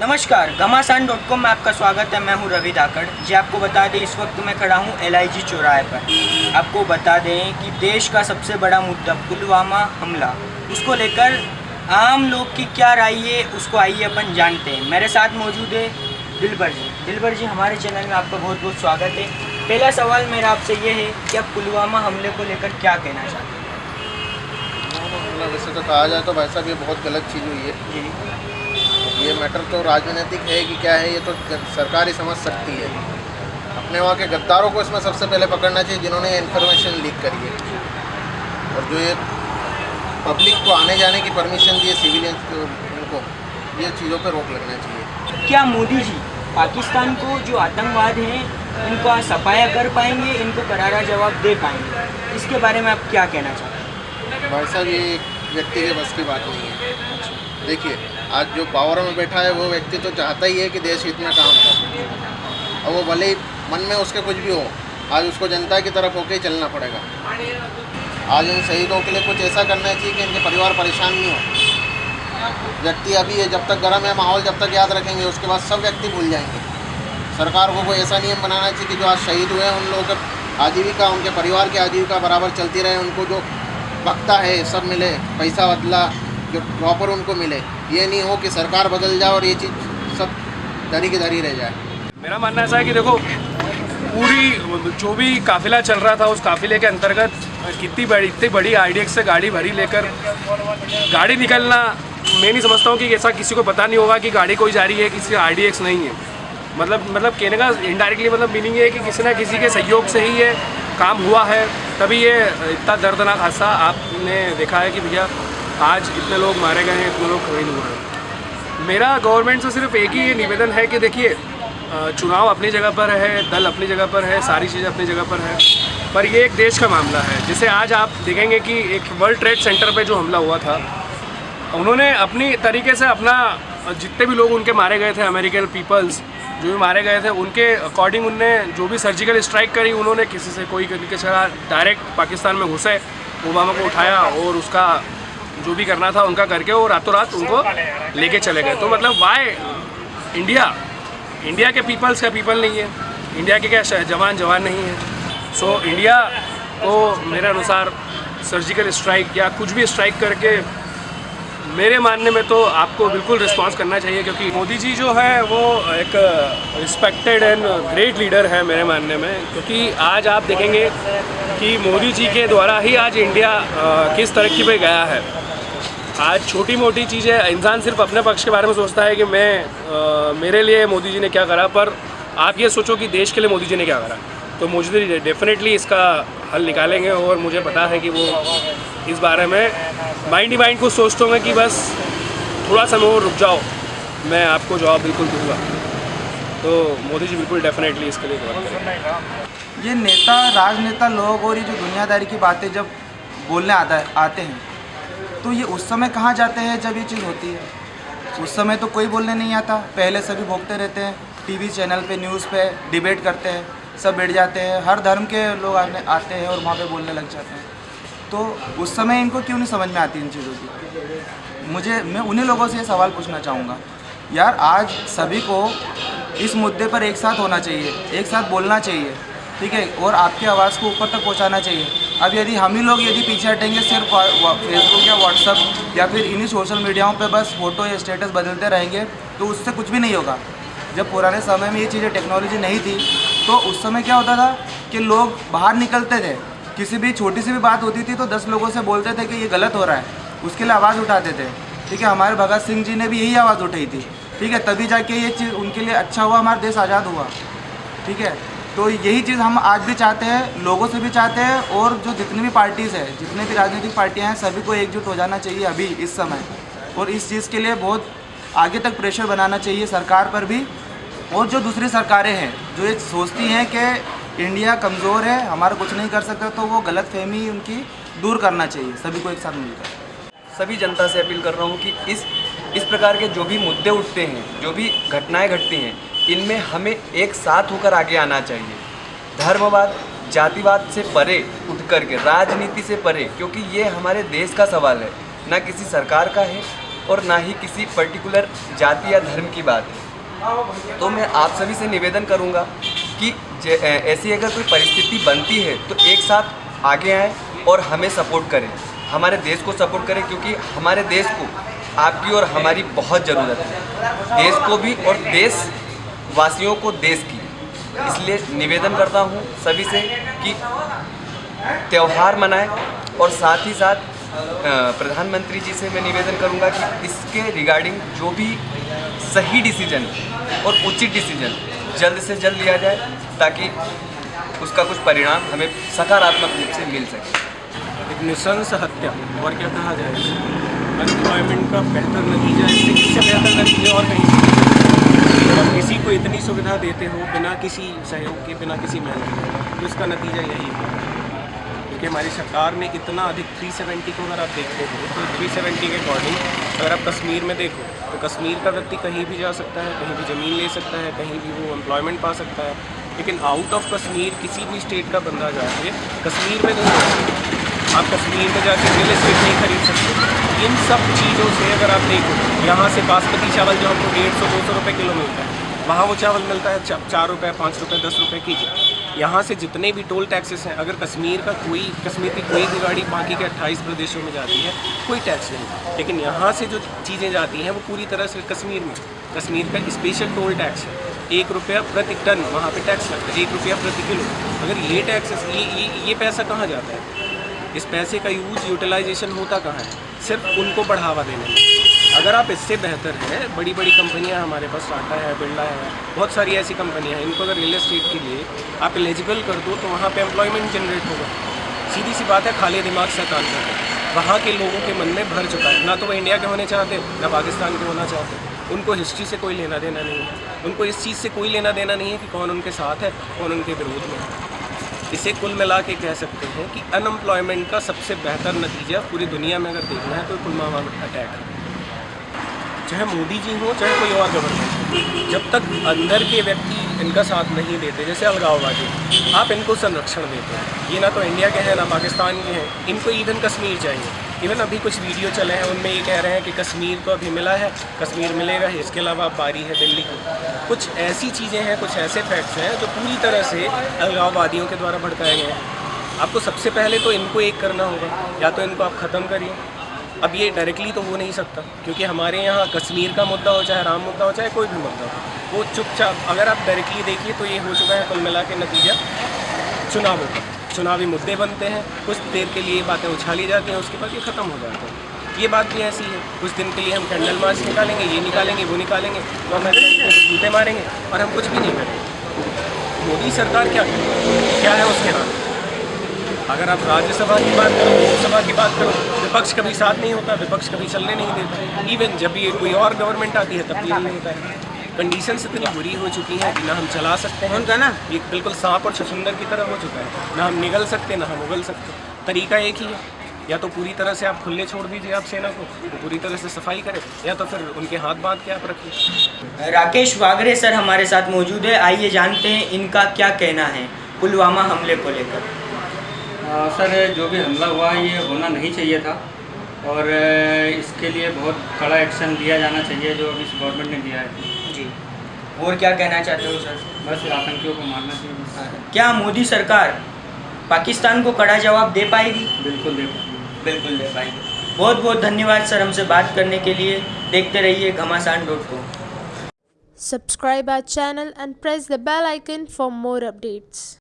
नमस्कार घमासान dot com में आपका स्वागत है। मैं हूँ रवि धाकड़ जी आपको बता दें इस वक्त मैं खड़ा हूँ एल चौराहे पर। आपको बता दें कि देश का सबसे बड़ा मुद्दा पुलवामा हमला। उसको लेकर आम लोग की क्या राय है उसको आइए अपन जानते हैं। मेरे साथ मौजूद है दिलबर जी। दिलबर जी हमारे चैनल में आपका बहुत बहुत स्वागत है। पहला सवाल मेरा आपसे ये है कि आप पुलवामा हमले को लेकर क्या कहना चाहते हैं? वैसे तो कहा जाए तो भाई साहब ये बहुत गलत चीज़ हुई है। जी। ये मैटर तो राजनीतिक है कि क्या है ये तो सरकार ही समझ सकती है। अपने वहाँ के गद्दारों को इसमें सबसे पहले पकड़ना चाहिए जिन्होंने ये इन्फॉर्मेशन लीक करी है। और जो ये पब्लिक को आने जाने की परमिशन दी है सिविलियंस को उनको ये चीज़ों पे रोक लगना चाहिए। क्या मोदी जी पाकिस्तान को जो आतंकवाद है इनका सफाया कर पाएँगे इनको करारा जवाब दे पाएँगे? इसके बारे में आप क्या कहना चाहते हैं? भाई साहब ये एक व्यक्ति के बस की बात नहीं है। देखिए, आज जो पावर में बैठा है, वो व्यक्ति तो चाहता ही है कि देश हित में काम हो। और वो भले ही मन में उसके कुछ भी हो, आज उसको जनता की तरफ़ होके ही चलना पड़ेगा। आज इन शहीदों के लिए कुछ ऐसा करना चाहिए कि इनके परिवार परेशान नहीं हो। व्यक्ति अभी है, जब तक गर्म है, माहौल जब तक याद रखेंगे, उसके बाद सब व्यक्ति भूल जाएँगे। सरकार को कोई ऐसा नियम बनाना चाहिए कि जो आज शहीद हुए हैं, उन लोगों का आजीविका, उनके परिवार की आजीविका बराबर चलती रहे, उनको जो वक्ता है, सब मिले, पैसा बदला जो प्रॉपर उनको मिले। ये नहीं हो कि सरकार बदल जाए और ये चीज़ सब धरी की धरी रह जाए। मेरा मानना ऐसा है कि देखो, पूरी जो भी काफिला चल रहा था, उस काफिले के अंतर्गत कितनी बड़ी, इतनी बड़ी आई से गाड़ी भरी लेकर गाड़ी निकलना, मैं नहीं समझता हूँ कि ऐसा किसी को पता नहीं होगा कि गाड़ी कोई जा रही है, किसी आई नहीं है। मतलब मतलब कहने का इनडायरेक्टली मतलब मीनिंग है कि किसी ना किसी के सहयोग से ही ये काम हुआ है। तभी ये इतना दर्दनाक हादसा आपने देखा है कि भैया आज इतने लोग मारे गए हैं, इतने लोग खरीद हुए हैं। मेरा गवर्नमेंट से सिर्फ़ एक ही निवेदन है कि देखिए चुनाव अपनी जगह पर है, दल अपनी जगह पर है, सारी चीज़ें अपनी जगह पर है। पर ये एक देश का मामला है, जैसे आज आप देखेंगे कि एक वर्ल्ड ट्रेड सेंटर पे जो हमला हुआ था, उन्होंने अपनी तरीके से अपना जितने भी लोग उनके मारे गए थे अमेरिकन पीपल्स जो भी मारे गए थे, उनके अकॉर्डिंग उनने जो भी सर्जिकल स्ट्राइक करी, उन्होंने किसी से कोई तरीके से डायरेक्ट पाकिस्तान में घुसे, ओबामा को उठाया और उसका जो भी करना था उनका करके वो रातों रात उनको लेके चले गए। तो मतलब वाई इंडिया इंडिया के पीपल्स का पीपल नहीं है। इंडिया के क्या जवान जवान नहीं है। सो so, इंडिया को मेरे अनुसार सर्जिकल स्ट्राइक या कुछ भी स्ट्राइक करके मेरे मानने में तो आपको बिल्कुल रिस्पांस करना चाहिए क्योंकि मोदी जी जो है वो एक रिस्पेक्टेड एंड ग्रेट लीडर है मेरे मानने में। क्योंकि आज आप देखेंगे कि मोदी जी के द्वारा ही आज इंडिया किस तरक्की पे गया है। आज छोटी मोटी चीज़ें इंसान सिर्फ़ अपने पक्ष के बारे में सोचता है कि मैं अ, मेरे लिए मोदी जी ने क्या करा पर आप ये सोचो कि देश के लिए मोदी जी ने क्या करा। तो मुझे डेफिनेटली इसका हल निकालेंगे और मुझे पता है कि वो इस बारे में माइंड ही माइंड को सोचते होंगे कि बस थोड़ा समय और रुक जाओ मैं आपको जवाब बिल्कुल दूँगा। तो मोदी जी बिल्कुल डेफिनेटली इसके लिए ये नेता राजनेता लोग और ये जो दुनियादारी की बातें जब बोलने आता आते हैं तो ये उस समय कहाँ जाते हैं जब ये चीज़ होती है? उस समय तो कोई बोलने नहीं आता। पहले सभी भोगते रहते हैं। टीवी चैनल पे, न्यूज़ पे डिबेट करते हैं। सब बैठ जाते हैं। हर धर्म के लोग आने, आते हैं और वहाँ पे बोलने लग जाते हैं। तो उस समय इनको क्यों नहीं समझ में आती इन चीज़ों की? मुझे, मैं उन्हीं लोगों से ये सवाल पूछना चाहूँगा। यार, आज सभी को इस मुद्दे पर एक साथ होना चाहिए, एक साथ बोलना चाहिए, ठीक है? और आपकी आवाज़ को ऊपर तक पहुँचाना चाहिए। अब यदि हम ही लोग यदि पीछे हटेंगे सिर्फ़ फेसबुक या व्हाट्सअप या फिर इन्हीं सोशल मीडियाओं पे बस फ़ोटो या स्टेटस बदलते रहेंगे तो उससे कुछ भी नहीं होगा। जब पुराने समय में ये चीज़ें टेक्नोलॉजी नहीं थी तो उस समय क्या होता था कि लोग बाहर निकलते थे। किसी भी छोटी सी भी बात होती थी तो दस लोगों से बोलते थे कि ये गलत हो रहा है। उसके लिए आवाज़ उठाते थे। ठीक है, हमारे भगत सिंह जी ने भी यही आवाज़ उठाई थी। ठीक है, तभी जाके ये चीज़ उनके लिए अच्छा हुआ, हमारा देश आज़ाद हुआ। ठीक है तो यही चीज़ हम आज भी चाहते हैं, लोगों से भी चाहते हैं और जो जितनी भी पार्टीज़ है, जितने भी राजनीतिक पार्टियाँ हैं, सभी को एकजुट हो जाना चाहिए अभी, इस समय। और इस चीज़ के लिए बहुत आगे तक प्रेशर बनाना चाहिए सरकार पर भी। और जो दूसरी सरकारें हैं, जो ये सोचती हैं कि इंडिया कमज़ोर है, हमारा कुछ नहीं कर सकता तो वो गलत फहमी उनकी दूर करना चाहिए, सभी को एक साथ मिलकर। सभी जनता से अपील कर रहा हूँ कि इस इस प्रकार के जो भी मुद्दे उठते हैं, जो भी घटनाएँ घटती हैं इनमें हमें एक साथ होकर आगे आना चाहिए। धर्मवाद, जातिवाद से परे उठ कर के, राजनीति से परे, क्योंकि ये हमारे देश का सवाल है। ना किसी सरकार का है और ना ही किसी पर्टिकुलर जाति या धर्म की बात है। तो मैं आप सभी से निवेदन करूँगा कि ऐसी अगर कोई परिस्थिति बनती है तो एक साथ आगे आएँ और हमें सपोर्ट करें। हमारे देश को सपोर्ट करें, क्योंकि हमारे देश को आपकी और हमारी बहुत ज़रूरत है। देश को भी और देश वासियों को देश की। इसलिए निवेदन करता हूँ सभी से कि त्यौहार मनाएँ और साथ ही साथ प्रधानमंत्री जी से मैं निवेदन करूँगा कि इसके रिगार्डिंग जो भी सही डिसीज़न और उचित डिसीज़न जल्द से जल्द लिया जाए ताकि उसका कुछ परिणाम हमें सकारात्मक रूप से मिल सके। एक निशंस हत्या, और क्या कहा जाए? अनएम्प्लॉयमेंट का बेहतर नतीजा, इससे बेहतर नतीजे और कहीं? जब किसी को इतनी सुविधा देते हो बिना किसी सहयोग के, बिना किसी मेहनत के तो इसका नतीजा यही है। क्योंकि हमारी सरकार ने इतना अधिक 370 को अगर आप देखते हो तो 370 के अकॉर्डिंग अगर आप कश्मीर में देखो तो कश्मीर का व्यक्ति कहीं भी जा सकता है, कहीं भी ज़मीन ले सकता है, कहीं भी वो एम्प्लॉयमेंट पा सकता है। लेकिन आउट ऑफ़ कश्मीर किसी भी स्टेट का बंदा जाके कश्मीर में नहीं आप कश्मीर में जाके रियल एस्टेट नहीं खरीद सकते। इन सब चीज़ों से अगर आप देखो, यहाँ से बासमती चावल जो हमको डेढ़ सौ, दो सौ रुपये किलो मिलता है, वहाँ वो चावल मिलता है चार रुपये पाँच रुपये दस रुपये के जी यहाँ से जितने भी टोल टैक्सेस हैं, अगर कश्मीर का कोई, कश्मीर की कोई भी गाड़ी बाकी के अट्ठाईस प्रदेशों में जाती है, कोई टैक्स नहीं लेकिन यहाँ से जो चीज़ें जाती हैं, वो पूरी तरह से कश्मीर में। कश्मीर का स्पेशल टोल टैक्स है। एक रुपया प्रति टन वहाँ पे टैक्स लगता है, एक रुपया प्रति किलो। अगर ये टैक्सेस ये ये ये पैसा कहाँ जाता है? इस पैसे का यूज़, यूटिलाइजेशन होता कहाँ है? सिर्फ़ उनको बढ़ावा देने में। अगर आप इससे बेहतर है बड़ी बड़ी कंपनियाँ हमारे पास टाटा है बिरला है, बहुत सारी ऐसी कंपनियाँ हैं, इनको अगर रियल एस्टेट के लिए आप एलिजिबल कर दो तो वहाँ पे एम्प्लॉयमेंट जनरेट होगा। सीधी सी बात है, खाली दिमाग से काम करते वहाँ के लोगों के मन में भर चुका है। ना तो वो इंडिया के होने चाहते, ना पाकिस्तान के होना चाहते। उनको हिस्ट्री से कोई लेना देना नहीं है। उनको इस चीज़ से कोई लेना देना नहीं है कि कौन उनके साथ है, कौन उनके विरोध में है। इसे कुल मिला के कह सकते हैं कि अनएम्प्लॉयमेंट का सबसे बेहतर नतीजा पूरी दुनिया में अगर देखना है तो पुलवामा अटैक है। चाहे मोदी जी हों, चाहे कोई और गवर्नमेंट हो, जब तक अंदर के व्यक्ति इनका साथ नहीं देते, जैसे अलगाववादी, आप इनको संरक्षण देते हैं। ये ना तो इंडिया के हैं, ना पाकिस्तान के हैं, इनको ईवन कश्मीर चाहिए। इवन अभी कुछ वीडियो चले हैं, उनमें ये कह रहे हैं कि कश्मीर तो अभी मिला है, कश्मीर मिलेगा इसके अलावा बारी है दिल्ली की। कुछ ऐसी चीज़ें हैं, कुछ ऐसे फैक्ट्स हैं जो पूरी तरह से अलगाववादियों के द्वारा भड़काए गए हैं। आपको सबसे पहले तो इनको एक करना होगा। या तो इनको आप ख़त्म करिए। अब ये डायरेक्टली तो हो नहीं सकता, क्योंकि हमारे यहाँ कश्मीर का मुद्दा हो, चाहे राम मुद्दा हो, चाहे कोई भी मुद्दा हो, वो चुपचाप, अगर आप डायरेक्टली देखिए तो ये हो चुका है कुल मिला के नतीजा चुनावों का। चुनावी मुद्दे बनते हैं, कुछ देर के लिए बातें उछाली जाती हैं, उसके बाद ये ख़त्म हो जाते हैं। ये बात भी ऐसी है, कुछ दिन के लिए हम कैंडल मार्च निकालेंगे, ये निकालेंगे, वो निकालेंगे तो हम जूते मारेंगे और हम कुछ भी नहीं करेंगे। मोदी सरकार क्या क्या है उसके हाथ अगर आप राज्यसभा की बात करो, लोकसभा की बात करो, विपक्ष कभी साथ नहीं होता, विपक्ष कभी चलने नहीं देता। इवन जब ये कोई और गवर्नमेंट आती है, तब भी नहीं होता है। कंडीशंस इतनी बुरी हो चुकी है कि ना हम चला सकते हैं। उनका ना? ये बिल्कुल सांप और छछुंदर की तरह हो चुका है। ना हम निगल सकते ना हम उगल सकते। तरीका एक ही है। या तो पूरी तरह से आप खुले छोड़ दीजिए आप सेना को तो पूरी तरह से सफ़ाई करें या तो फिर उनके हाथ बाँध के आप रखिए। राकेश वागरे सर हमारे साथ मौजूद है। आइए जानते हैं इनका क्या कहना है पुलवामा हमले को लेकर। सर जो भी हमला हुआ ये होना नहीं चाहिए था। और इसके लिए बहुत कड़ा एक्शन लिया जाना चाहिए जो अभी इस गवर्नमेंट ने दिया है। और क्या कहना चाहते हो सर? बस आतंकियों को मारना चाहिए क्या मोदी सरकार पाकिस्तान को कड़ा जवाब दे पाएगी? बिल्कुल दे पाएगी। बिल्कुल दे पाएगी। बहुत बहुत धन्यवाद सर हमसे बात करने के लिए। देखते रहिए Ghamasan dot com. Subscribe our channel and press the bell icon for more updates.